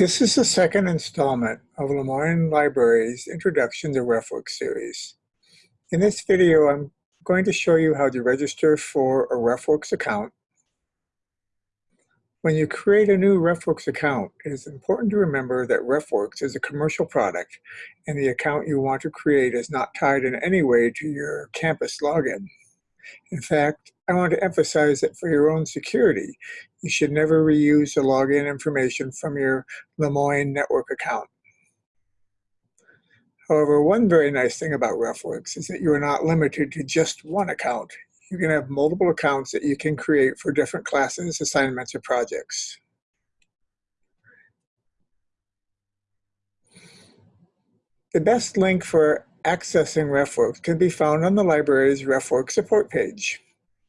This is the second installment of Le Moyne Library's Introduction to RefWorks series. In this video, I'm going to show you how to register for a RefWorks account. When you create a new RefWorks account, it is important to remember that RefWorks is a commercial product and the account you want to create is not tied in any way to your campus login. In fact, I want to emphasize that for your own security, you should never reuse the login information from your Le Moyne network account. However, one very nice thing about RefWorks is that you are not limited to just one account. You can have multiple accounts that you can create for different classes, assignments, or projects. The best link for accessing RefWorks can be found on the library's RefWorks support page.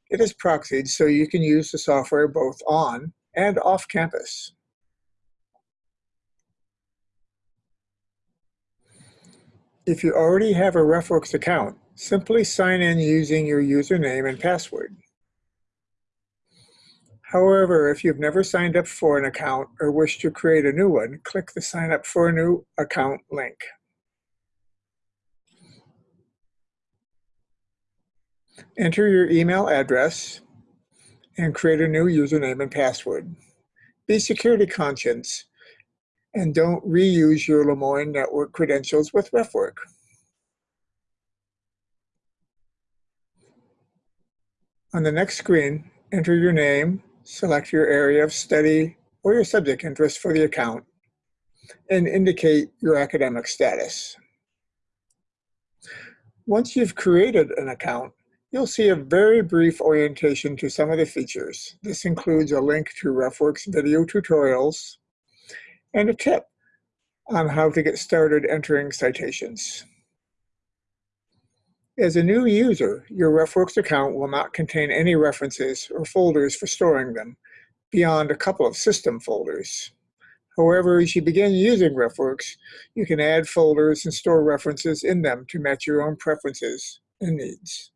It is proxied so you can use the software both on and off campus. If you already have a RefWorks account, simply sign in using your username and password. However, if you've never signed up for an account or wish to create a new one, click the Sign Up for a New Account link. Enter your email address and create a new username and password. Be security conscious and don't reuse your Le Moyne network credentials with RefWork. On the next screen, enter your name, select your area of study or your subject interest for the account, and indicate your academic status. Once you've created an account, You'll see a very brief orientation to some of the features. This includes a link to RefWorks video tutorials and a tip on how to get started entering citations. As a new user, your RefWorks account will not contain any references or folders for storing them beyond a couple of system folders. However, as you begin using RefWorks, you can add folders and store references in them to match your own preferences and needs.